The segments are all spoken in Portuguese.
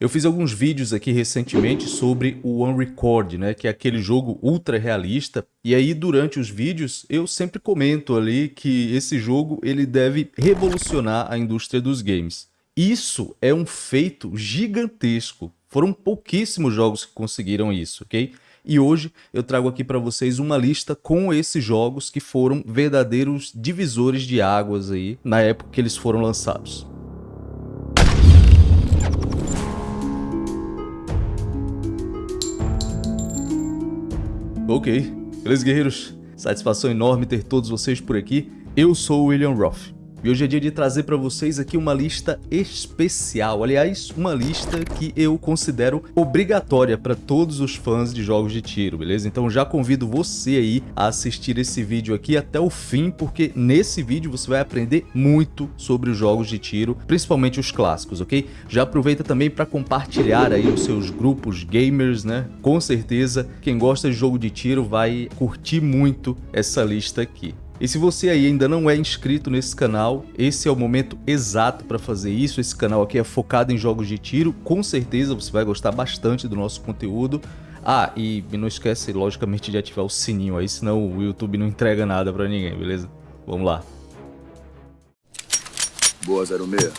Eu fiz alguns vídeos aqui recentemente sobre o Unrecord, né, que é aquele jogo ultra realista, e aí durante os vídeos eu sempre comento ali que esse jogo ele deve revolucionar a indústria dos games. Isso é um feito gigantesco. Foram pouquíssimos jogos que conseguiram isso, ok? E hoje eu trago aqui para vocês uma lista com esses jogos que foram verdadeiros divisores de águas aí na época que eles foram lançados. Ok, beleza guerreiros? Satisfação enorme ter todos vocês por aqui. Eu sou o William Roth. E hoje é dia de trazer para vocês aqui uma lista especial, aliás, uma lista que eu considero obrigatória para todos os fãs de jogos de tiro, beleza? Então já convido você aí a assistir esse vídeo aqui até o fim, porque nesse vídeo você vai aprender muito sobre os jogos de tiro, principalmente os clássicos, ok? Já aproveita também para compartilhar aí os seus grupos gamers, né? Com certeza quem gosta de jogo de tiro vai curtir muito essa lista aqui. E se você aí ainda não é inscrito nesse canal, esse é o momento exato para fazer isso. Esse canal aqui é focado em jogos de tiro, com certeza você vai gostar bastante do nosso conteúdo. Ah, e não esquece, logicamente, de ativar o sininho aí, senão o YouTube não entrega nada para ninguém, beleza? Vamos lá. Boa, 06.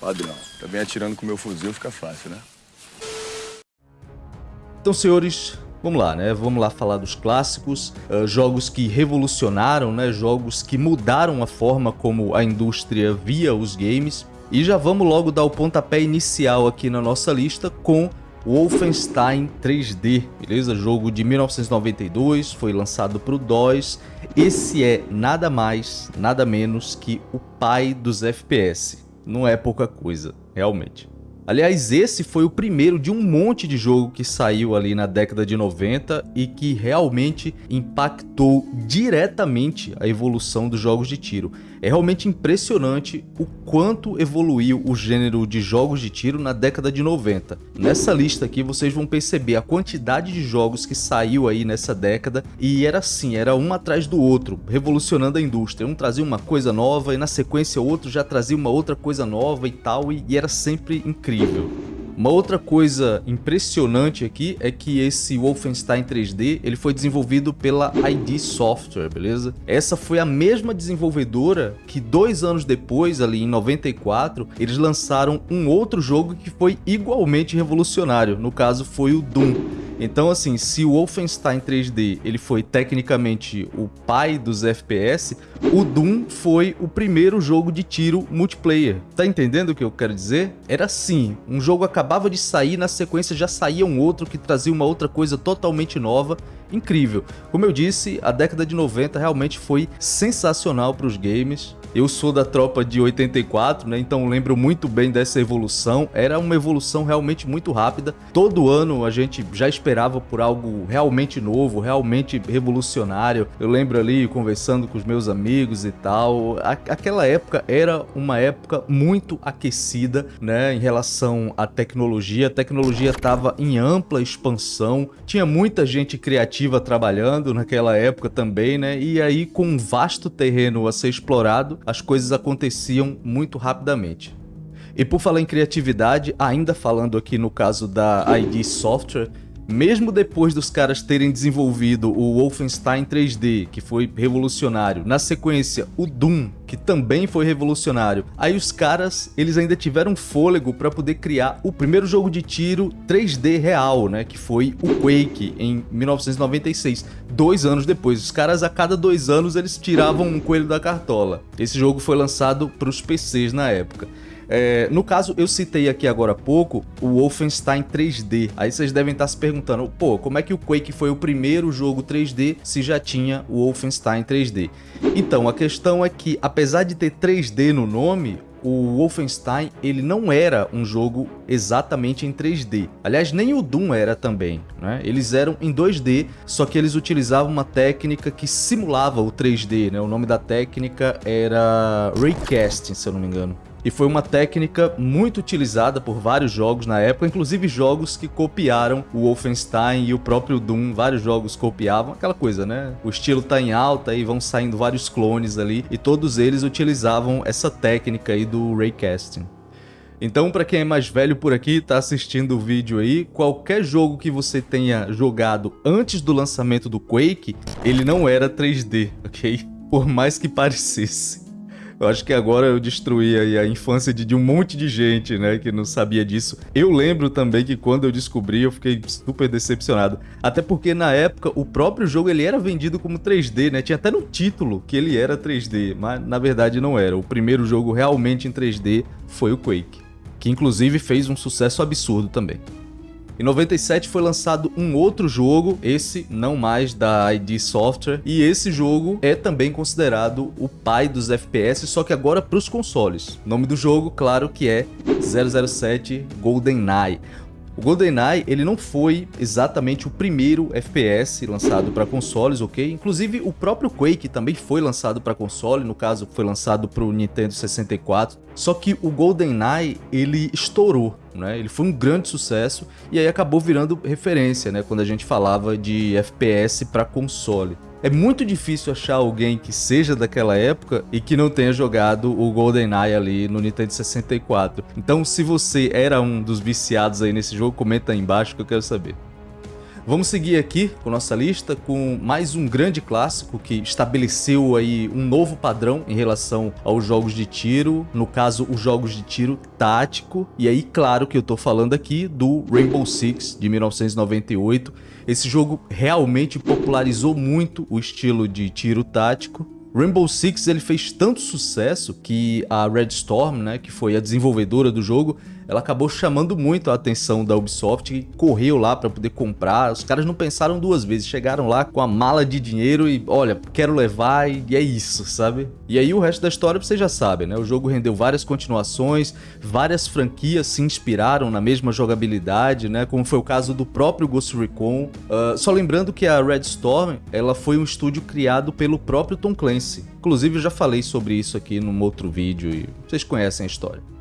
Padrão. Também atirando com meu fuzil fica fácil, né? Então, senhores, Vamos lá, né? Vamos lá falar dos clássicos, uh, jogos que revolucionaram, né? Jogos que mudaram a forma como a indústria via os games. E já vamos logo dar o pontapé inicial aqui na nossa lista com Wolfenstein 3D, beleza? Jogo de 1992, foi lançado para o DOS. Esse é nada mais, nada menos que o pai dos FPS. Não é pouca coisa, realmente. Aliás, esse foi o primeiro de um monte de jogo que saiu ali na década de 90 e que realmente impactou diretamente a evolução dos jogos de tiro. É realmente impressionante o quanto evoluiu o gênero de jogos de tiro na década de 90. Nessa lista aqui vocês vão perceber a quantidade de jogos que saiu aí nessa década e era assim, era um atrás do outro, revolucionando a indústria. Um trazia uma coisa nova e na sequência o outro já trazia uma outra coisa nova e tal e, e era sempre incrível. Uma outra coisa impressionante aqui é que esse Wolfenstein 3D ele foi desenvolvido pela ID Software, beleza? Essa foi a mesma desenvolvedora que dois anos depois, ali em 94, eles lançaram um outro jogo que foi igualmente revolucionário, no caso foi o Doom. Então, assim, se o Wolfenstein 3D ele foi tecnicamente o pai dos FPS, o Doom foi o primeiro jogo de tiro multiplayer. Tá entendendo o que eu quero dizer? Era assim, um jogo acabava de sair, na sequência já saía um outro que trazia uma outra coisa totalmente nova, incrível. Como eu disse, a década de 90 realmente foi sensacional para os games. Eu sou da tropa de 84, né? Então lembro muito bem dessa evolução. Era uma evolução realmente muito rápida. Todo ano a gente já esperava por algo realmente novo, realmente revolucionário. Eu lembro ali conversando com os meus amigos e tal. Aquela época era uma época muito aquecida, né? Em relação à tecnologia. A tecnologia estava em ampla expansão. Tinha muita gente criativa trabalhando naquela época também, né? E aí com um vasto terreno a ser explorado, as coisas aconteciam muito rapidamente. E por falar em criatividade, ainda falando aqui no caso da ID Software, mesmo depois dos caras terem desenvolvido o Wolfenstein 3D, que foi revolucionário, na sequência o Doom, que também foi revolucionário, aí os caras eles ainda tiveram fôlego para poder criar o primeiro jogo de tiro 3D real, né, que foi o Quake em 1996, dois anos depois. Os caras a cada dois anos eles tiravam um coelho da cartola. Esse jogo foi lançado para os PCs na época. É, no caso, eu citei aqui agora há pouco o Wolfenstein 3D. Aí vocês devem estar se perguntando, pô, como é que o Quake foi o primeiro jogo 3D se já tinha o Wolfenstein 3D? Então, a questão é que, apesar de ter 3D no nome, o Wolfenstein ele não era um jogo exatamente em 3D. Aliás, nem o Doom era também. Né? Eles eram em 2D, só que eles utilizavam uma técnica que simulava o 3D. Né? O nome da técnica era Raycasting, se eu não me engano e foi uma técnica muito utilizada por vários jogos na época, inclusive jogos que copiaram o Wolfenstein e o próprio Doom, vários jogos copiavam, aquela coisa, né? O estilo tá em alta e vão saindo vários clones ali, e todos eles utilizavam essa técnica aí do raycasting. Então, para quem é mais velho por aqui, tá assistindo o vídeo aí, qualquer jogo que você tenha jogado antes do lançamento do Quake, ele não era 3D, ok? Por mais que parecesse. Eu acho que agora eu destruí a infância de, de, um monte de gente, né, que não sabia disso. Eu lembro também que quando eu descobri, eu fiquei super decepcionado. Até porque na época o próprio jogo ele era vendido como 3D, né? Tinha até no título que ele era 3D, mas na verdade não era. O primeiro jogo realmente em 3D foi o Quake, que inclusive fez um sucesso absurdo também. Em 97 foi lançado um outro jogo, esse não mais da ID Software, e esse jogo é também considerado o pai dos FPS, só que agora para os consoles. O nome do jogo, claro que é 007 GoldenEye. O GoldenEye, ele não foi exatamente o primeiro FPS lançado para consoles, ok? Inclusive, o próprio Quake também foi lançado para console, no caso, foi lançado para o Nintendo 64. Só que o GoldenEye, ele estourou, né? Ele foi um grande sucesso e aí acabou virando referência, né? Quando a gente falava de FPS para console. É muito difícil achar alguém que seja daquela época e que não tenha jogado o GoldenEye ali no Nintendo 64. Então, se você era um dos viciados aí nesse jogo, comenta aí embaixo que eu quero saber. Vamos seguir aqui com nossa lista com mais um grande clássico que estabeleceu aí um novo padrão em relação aos jogos de tiro, no caso os jogos de tiro tático. E aí, claro que eu tô falando aqui do Rainbow Six de 1998. Esse jogo realmente popularizou muito o estilo de tiro tático Rainbow Six ele fez tanto sucesso que a Red Storm, né, que foi a desenvolvedora do jogo, ela acabou chamando muito a atenção da Ubisoft e correu lá para poder comprar. Os caras não pensaram duas vezes, chegaram lá com a mala de dinheiro e, olha, quero levar e é isso, sabe? E aí o resto da história vocês já sabem, né? O jogo rendeu várias continuações, várias franquias se inspiraram na mesma jogabilidade, né? Como foi o caso do próprio Ghost Recon. Uh, só lembrando que a Red Storm, ela foi um estúdio criado pelo próprio Tom Clancy. Inclusive eu já falei sobre isso aqui num outro vídeo e vocês conhecem a história.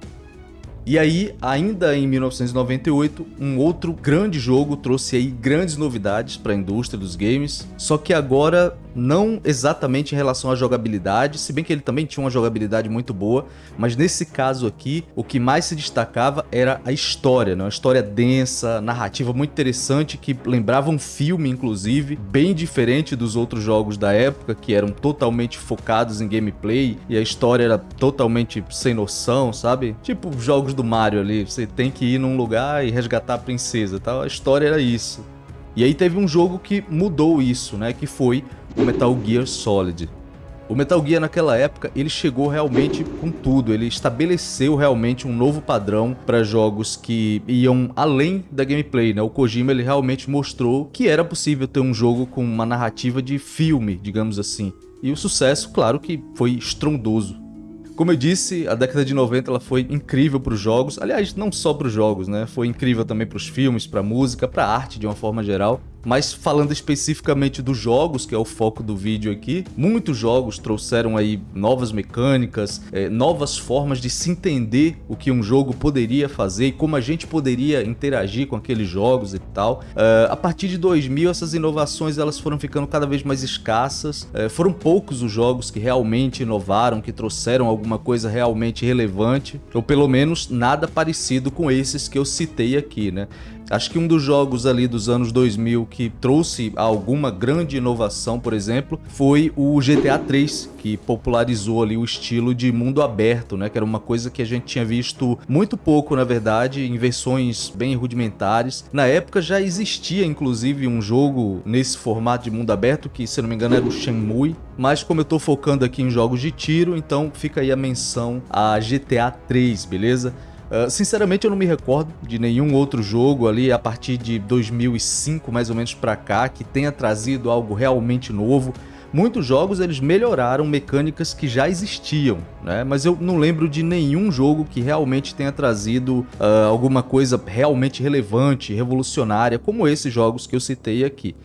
E aí, ainda em 1998, um outro grande jogo trouxe aí grandes novidades para a indústria dos games, só que agora não exatamente em relação à jogabilidade, se bem que ele também tinha uma jogabilidade muito boa, mas nesse caso aqui, o que mais se destacava era a história, né? uma história densa, narrativa muito interessante, que lembrava um filme, inclusive, bem diferente dos outros jogos da época, que eram totalmente focados em gameplay, e a história era totalmente sem noção, sabe? Tipo jogos do Mario ali, você tem que ir num lugar e resgatar a princesa, tal. a história era isso. E aí teve um jogo que mudou isso, né, que foi o Metal Gear Solid. O Metal Gear naquela época, ele chegou realmente com tudo, ele estabeleceu realmente um novo padrão para jogos que iam além da gameplay, né? O Kojima ele realmente mostrou que era possível ter um jogo com uma narrativa de filme, digamos assim. E o sucesso, claro que foi estrondoso. Como eu disse, a década de 90 ela foi incrível para os jogos, aliás, não só para os jogos, né? Foi incrível também para os filmes, para a música, para a arte de uma forma geral. Mas falando especificamente dos jogos, que é o foco do vídeo aqui, muitos jogos trouxeram aí novas mecânicas, é, novas formas de se entender o que um jogo poderia fazer e como a gente poderia interagir com aqueles jogos e tal. Uh, a partir de 2000, essas inovações elas foram ficando cada vez mais escassas. Uh, foram poucos os jogos que realmente inovaram, que trouxeram alguma coisa realmente relevante, ou pelo menos nada parecido com esses que eu citei aqui, né? Acho que um dos jogos ali dos anos 2000 que trouxe alguma grande inovação, por exemplo, foi o GTA 3, que popularizou ali o estilo de mundo aberto, né? Que era uma coisa que a gente tinha visto muito pouco, na verdade, em versões bem rudimentares. Na época já existia, inclusive, um jogo nesse formato de mundo aberto, que, se não me engano, era o Shenmue. Mas como eu tô focando aqui em jogos de tiro, então fica aí a menção a GTA 3, beleza? Uh, sinceramente eu não me recordo de nenhum outro jogo ali a partir de 2005 mais ou menos para cá que tenha trazido algo realmente novo. Muitos jogos eles melhoraram mecânicas que já existiam, né? mas eu não lembro de nenhum jogo que realmente tenha trazido uh, alguma coisa realmente relevante, revolucionária, como esses jogos que eu citei aqui.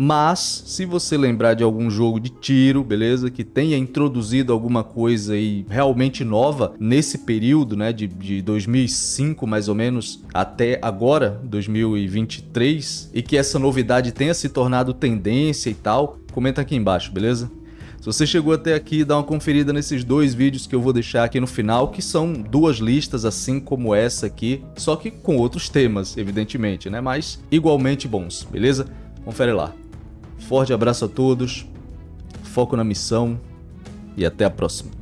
Mas, se você lembrar de algum jogo de tiro, beleza? Que tenha introduzido alguma coisa aí realmente nova nesse período, né? De, de 2005, mais ou menos, até agora, 2023. E que essa novidade tenha se tornado tendência e tal, comenta aqui embaixo, beleza? Se você chegou até aqui, dá uma conferida nesses dois vídeos que eu vou deixar aqui no final, que são duas listas assim como essa aqui, só que com outros temas, evidentemente, né? Mas igualmente bons, beleza? Confere lá. Forte abraço a todos, foco na missão e até a próxima.